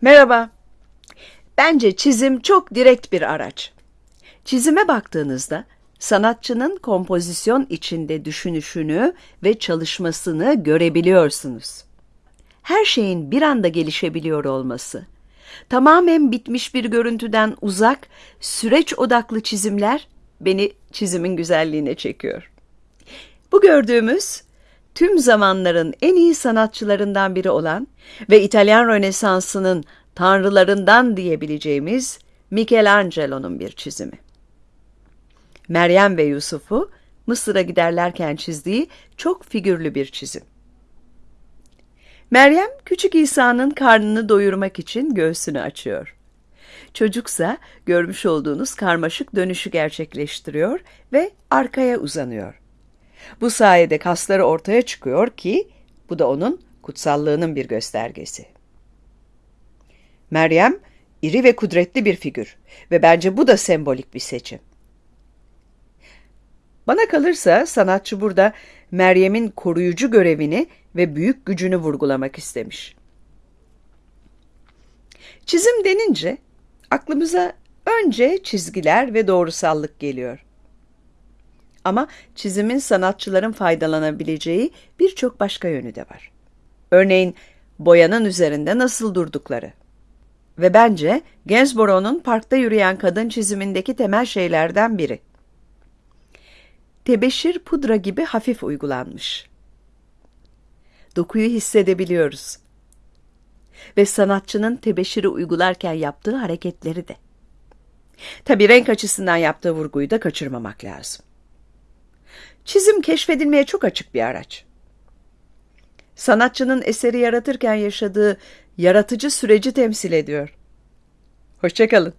Merhaba. Bence çizim çok direkt bir araç. Çizime baktığınızda sanatçının kompozisyon içinde düşünüşünü ve çalışmasını görebiliyorsunuz. Her şeyin bir anda gelişebiliyor olması, tamamen bitmiş bir görüntüden uzak, süreç odaklı çizimler beni çizimin güzelliğine çekiyor. Bu gördüğümüz tüm zamanların en iyi sanatçılarından biri olan ve İtalyan Rönesansı'nın tanrılarından diyebileceğimiz Michelangelo'nun bir çizimi. Meryem ve Yusuf'u Mısır'a giderlerken çizdiği çok figürlü bir çizim. Meryem küçük İsa'nın karnını doyurmak için göğsünü açıyor. Çocuksa görmüş olduğunuz karmaşık dönüşü gerçekleştiriyor ve arkaya uzanıyor. Bu sayede kasları ortaya çıkıyor ki bu da onun kutsallığının bir göstergesi. Meryem iri ve kudretli bir figür ve bence bu da sembolik bir seçim. Bana kalırsa sanatçı burada Meryem'in koruyucu görevini ve büyük gücünü vurgulamak istemiş. Çizim denince aklımıza önce çizgiler ve doğrusallık geliyor. Ama çizimin sanatçıların faydalanabileceği birçok başka yönü de var. Örneğin boyanın üzerinde nasıl durdukları. Ve bence Gainsborough'un Parkta Yürüyen Kadın çizimindeki temel şeylerden biri. Tebeşir pudra gibi hafif uygulanmış. Dokuyu hissedebiliyoruz. Ve sanatçının tebeşiri uygularken yaptığı hareketleri de. Tabii renk açısından yaptığı vurguyu da kaçırmamak lazım. Çizim keşfedilmeye çok açık bir araç. Sanatçının eseri yaratırken yaşadığı yaratıcı süreci temsil ediyor. Hoşçakalın.